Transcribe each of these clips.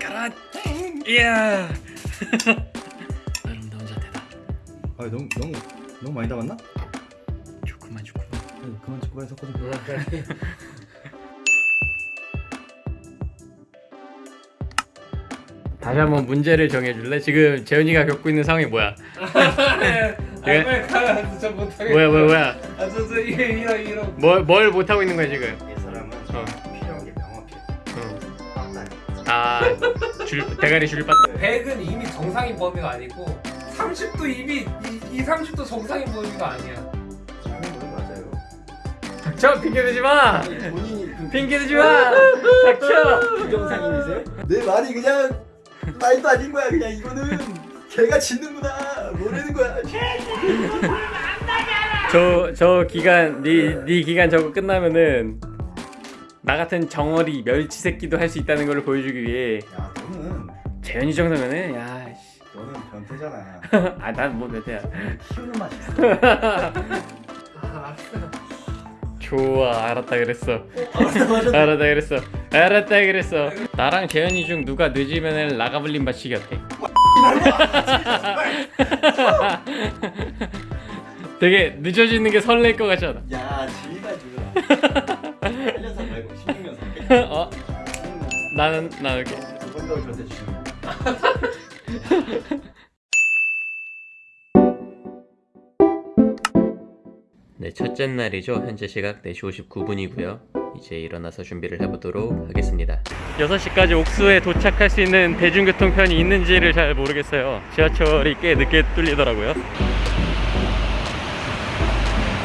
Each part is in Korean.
가라 이야 아름다운 자태다 아 너무 너무 너무 많이 담았나? 좋구만 아니, 그만 찍고 가서 섞어줘. 다시 한번 문제를 정해줄래? 지금 재현이가 겪고 있는 상황이 뭐야? 예? 뭐야 뭐야 뭐야 아, 저, 저, 이러, 이러. 뭘, 뭘 못하고 있는 거야 지금 아 줄, 대가리 줄 빠tta 100은 이미 정상인 범위가 아니고 30도 이미 이, 이 30도 정상인 범위가 아니야. 닥쳐 핑계대지 마 본인이 그 핑계대지 마 닥쳐 부정상인이세요? 내 말이 그냥 말도 아닌 거야. 그냥 이거는 걔가 짓는구나. 모르는 거야. 저, 저 기간 네, 네 기간 저거 끝나면은 나 같은 정어리 멸치 새끼도 할 수 있다는 걸 보여주기 위해 야 너는 재현이 정도면은 야 너는 변태잖아. 아 난뭐 몇대야 키우는 맛이 있어. 아, 좋아 알았다 그랬어 알았다 그랬어 알았다 그랬어 나랑 재현이 중 누가 늦으면 라가블린 바치기 어때? 되게 늦어지는 게 설렐 것 같지 않아? 야 어? 나는 나 이렇게. 네, 첫째 날이죠. 현재 시각 4시 59분이고요. 이제 일어나서 준비를 해보도록 하겠습니다. 6시까지 옥수에 도착할 수 있는 대중교통편이 있는지를 잘 모르겠어요. 지하철이 꽤 늦게 뚫리더라고요.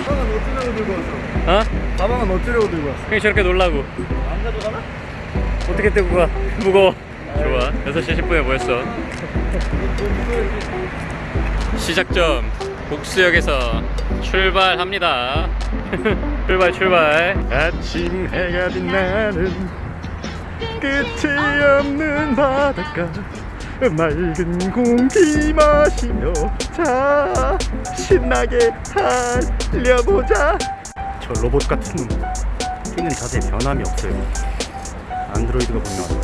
가방은 어쩌려고 들고 왔어? 어? 가방은 어쩌려고 들고 왔어? 그냥 저렇게 놀라고. 안 가져가나? 어떻게 떼고 가? 무거워. 좋아. 6시 10분에 모였어. 시작점 옥수역에서 출발합니다. 출발 출발. 아침 해가 빛나는 끝이 없는 바닷가 맑은 공기 마시며 자 신나게 달려보자. 저 로봇 같은 놈 뛰는 자세 변함이 없어요 안드로이드가 분명하다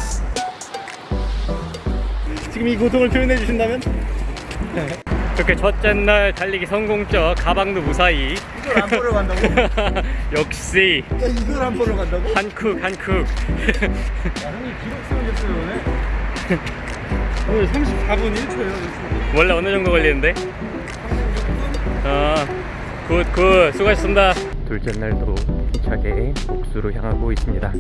지금 이 고통을 표현해 주신다면? 그렇게 첫째 날 달리기 성공적 가방도 무사히 이걸 안 보러 간다고? 역시 야 이걸 안 보러 간다고? 야 한쿡 한쿡 형님 기록 세우셨어요 오늘? 오늘 34분 1초예요 원래 어느 정도 걸리는데? 아, good, good. 수고하셨습니다. 둘째 날도 힘차게 옥수로 향하고 있습니다.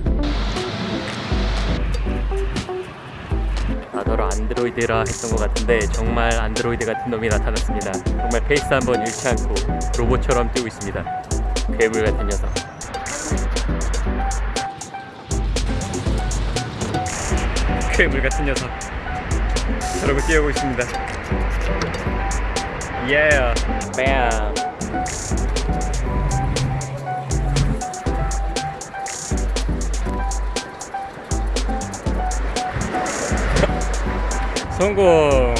나더러 안드로이드라 했던 것 같은데 정말 안드로이드 같은 놈이 나타났습니다. 정말 페이스 한번 잃지 않고 로봇처럼 뛰고 있습니다. 괴물 같은 녀석. 괴물 같은 녀석. 저러고 뛰어오고 있습니다. Yeah, bam. 성공.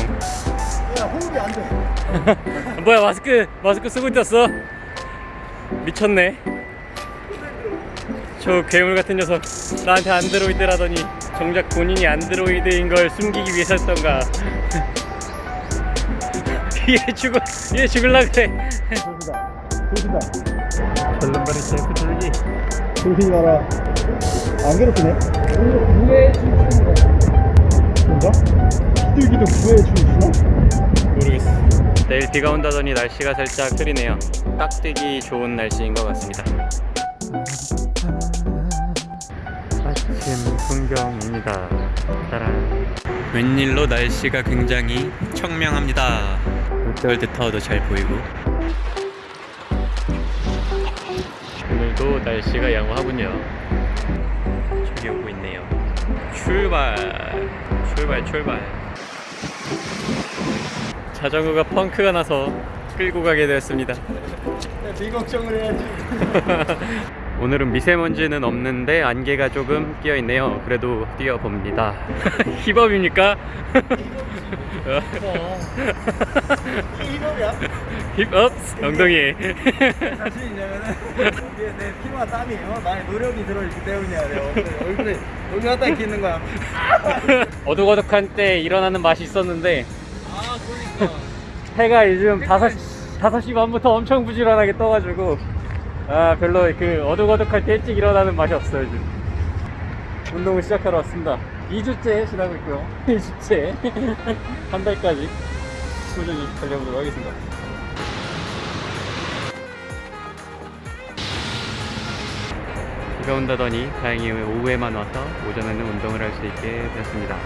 야 호흡이 안돼 뭐야 마스크 마스크 쓰고 있었어? 미쳤네. 저 괴물 같은 녀석 나한테 안드로이드라더니 정작 본인이 안드로이드인 걸 숨기기 위해서였던가. 얘 죽어 얘 죽을라 그래. 보시다 보시다 절름발이 셀프 돌기. 조심히 가라 안 괴롭히네 뭔가? 비둘기도 춤추나? 모르겠어. 내일 비가 온다더니 날씨가 살짝 흐리네요. 딱 뛰기 좋은 날씨인 것 같습니다. 아침 풍경입니다. 따란. 웬일로 날씨가 굉장히 청명합니다. 롯데월드타워도 잘 보이고. 오늘도 날씨가 양호하군요. 저기 오고 있네요. 출발, 출발, 출발. 자전거가 펑크가 나서 끌고 가게 되었습니다. 비 걱정을 해야지 오늘은 미세먼지는 없는데 안개가 조금 끼어 있네요. 그래도 뛰어봅니다. 힙업입니까? 이거야? 힙업 엉덩이. 사실이냐면은 이게 내 피와 땀이 어? 나의 노력이 들어있기 때문이야. 내 얼굴에 얼굴 갖다 있는 거야. 어둑어둑한 때 일어나는 맛이 있었는데 아 그러니까 해가 요즘 5시, 5시 반부터 엄청 부지런하게 떠가지고 아 별로 그 어둑어둑할 때 일찍 일어나는 맛이 없어요 요즘 운동을 시작하러 왔습니다. 2주째 지나고 있고요. 2주째 한 달까지 꾸준히 달려보도록 하겠습니다. 비가 온다더니 다행히 오후에만 와서 오전에는 운동을 할 수 있게 되었습니다.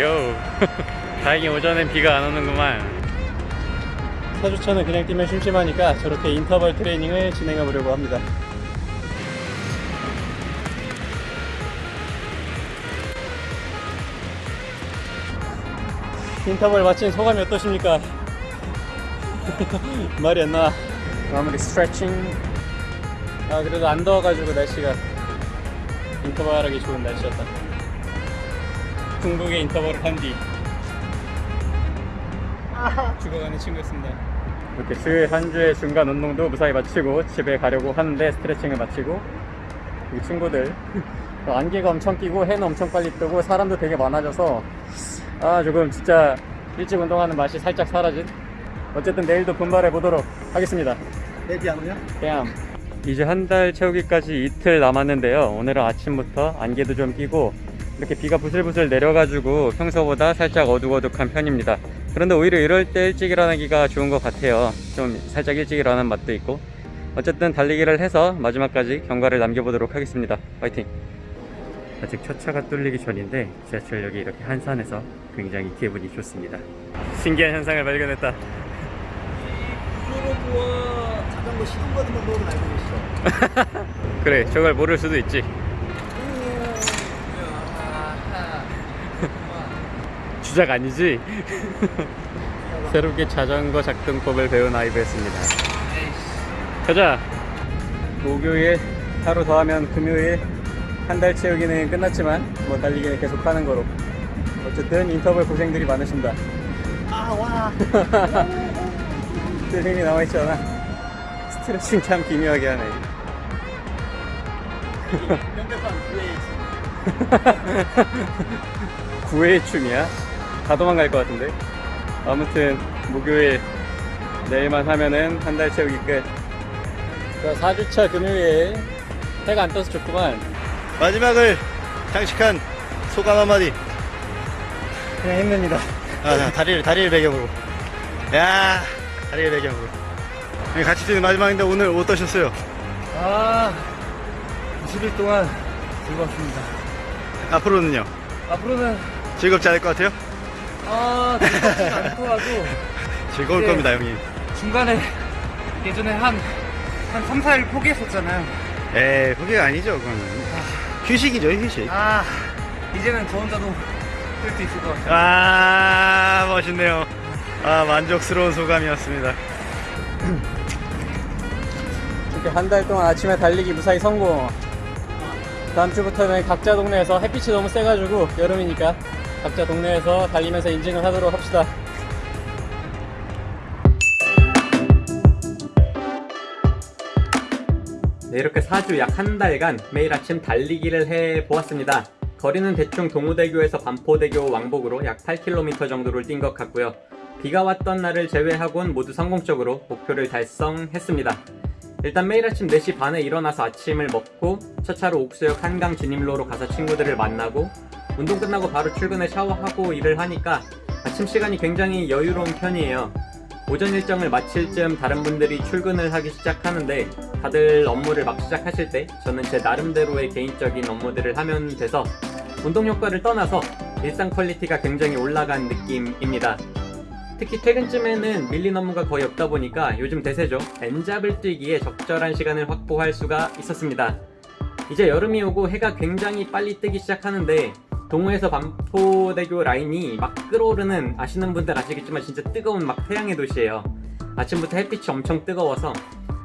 요! 다행히 오전엔 비가 안 오는구만 4주차는 그냥 뛰면 심심하니까 저렇게 인터벌 트레이닝을 진행해 보려고 합니다. 인터벌 마친 소감이 어떠십니까? 말이 안 나와. 마무리 스트레칭. 아 그래도 안 더워가지고 날씨가 인터벌 하기 좋은 날씨였다. 중국의 인터벌을 한 뒤. 죽어가는 친구였습니다. 이렇게 주한 주의 중간 운동도 무사히 마치고 집에 가려고 하는데 스트레칭을 마치고 이 친구들 어, 안개가 엄청 끼고 해는 엄청 빨리 뜨고 사람도 되게 많아져서 아 조금 진짜 일찍 운동하는 맛이 살짝 사라진 어쨌든 내일도 분발해 보도록 하겠습니다. 오냐? 뺨. 이제 한 달 채우기까지 이틀 남았는데요. 오늘은 아침부터 안개도 좀 끼고 이렇게 비가 부슬부슬 내려가지고 평소보다 살짝 어둑어둑한 편입니다. 그런데 오히려 이럴 때 일찍 일어나기가 좋은 것 같아요. 좀 살짝 일찍 일어나는 맛도 있고. 어쨌든 달리기를 해서 마지막까지 경과를 남겨보도록 하겠습니다. 파이팅! 아직 첫 차가 뚫리기 전인데 지하철역이 이렇게 한산해서 굉장히 기분이 좋습니다. 신기한 현상을 발견했다. 자전거 시동 거는 방법은 알고 계시죠? 그래, 저걸 모를 수도 있지. 주작 아니지? 새롭게 자전거 작동법을 배운 아이브였습니다. 가자! 목요일 하루 더 하면 금요일 한 달 채우기는 끝났지만 뭐 달리기는 계속 하는 거로 어쨌든 인터벌 고생들이 많으십니다. 아 와. 늘 힘이 남아있잖아. 스트레칭 참 기묘하게 하네. 플레이. 구애의 춤이야? 다 도망갈 것 같은데? 아무튼 목요일 내일만 하면은 한 달 채우기 끝. 자, 4주차 금요일 해가 안 떠서 좋구만. 마지막을 장식한 소감 한마디. 그냥 힘듭니다. 아, 자, 다리를 다리를 배경으로. 야, 다리를 배경으로. 네, 같이 뛰는 마지막인데 오늘 어떠셨어요? 아 20일 동안 즐거웠습니다. 앞으로는요? 앞으로는 즐겁지 않을 것 같아요? 아 즐겁지 않더라도 즐거울 네. 겁니다, 형님. 중간에 예전에 한 한 3, 4일 포기했었잖아요. 에이, 그게 아니죠, 그거는. 휴식이죠, 휴식. 아 이제는 저 혼자도 뛸 수 있을 것 같아요. 아, 멋있네요. 아, 만족스러운 소감이었습니다. 이렇게 한 달 동안 아침에 달리기 무사히 성공. 다음 주부터는 각자 동네에서 햇빛이 너무 세가지고 여름이니까 각자 동네에서 달리면서 인증을 하도록 합시다. 네, 이렇게 4주 약 한 달간 매일 아침 달리기를 해 보았습니다. 거리는 대충 동호대교에서 반포대교 왕복으로 약 8km 정도를 뛴 것 같고요. 비가 왔던 날을 제외하곤 모두 성공적으로 목표를 달성했습니다. 일단 매일 아침 4시 반에 일어나서 아침을 먹고 첫 차로 옥수역 한강 진입로로 가서 친구들을 만나고 운동 끝나고 바로 출근해 샤워하고 일을 하니까 아침 시간이 굉장히 여유로운 편이에요. 오전 일정을 마칠 즈음 다른 분들이 출근을 하기 시작하는데 다들 업무를 막 시작하실 때 저는 제 나름대로의 개인적인 업무들을 하면 돼서 운동 효과를 떠나서 일상 quality가 굉장히 올라간 느낌입니다. 특히 퇴근쯤에는 밀린 업무가 거의 없다 보니까 요즘 대세죠. N잡을 뛰기에 적절한 시간을 확보할 수가 있었습니다. 이제 여름이 오고 해가 굉장히 빨리 뜨기 시작하는데 동호에서 반포대교 라인이 막 끓어오르는 아시는 분들 아시겠지만 진짜 뜨거운 막 태양의 도시예요. 아침부터 햇빛이 엄청 뜨거워서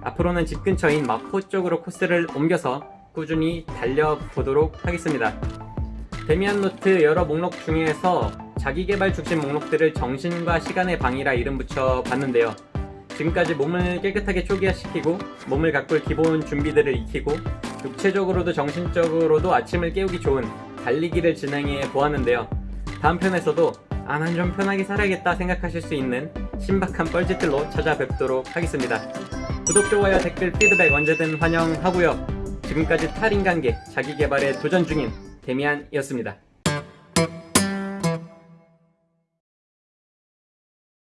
앞으로는 집 근처인 마포 쪽으로 코스를 옮겨서 꾸준히 달려보도록 하겠습니다. 데미안 노트 여러 목록 중에서 자기개발 중심 목록들을 정신과 시간의 방이라 이름 붙여 봤는데요. 지금까지 몸을 깨끗하게 초기화시키고 몸을 가꿀 기본 준비들을 익히고 육체적으로도 정신적으로도 아침을 깨우기 좋은 달리기를 진행해 보았는데요. 다음 편에서도 아난좀 편하게 살아야겠다 생각하실 수 있는 신박한 뻘짓들로 찾아뵙도록 하겠습니다. 구독, 좋아요, 댓글, 피드백 언제든 환영하고요. 지금까지 탈인관계 자기개발에 도전 중인 데미안이었습니다.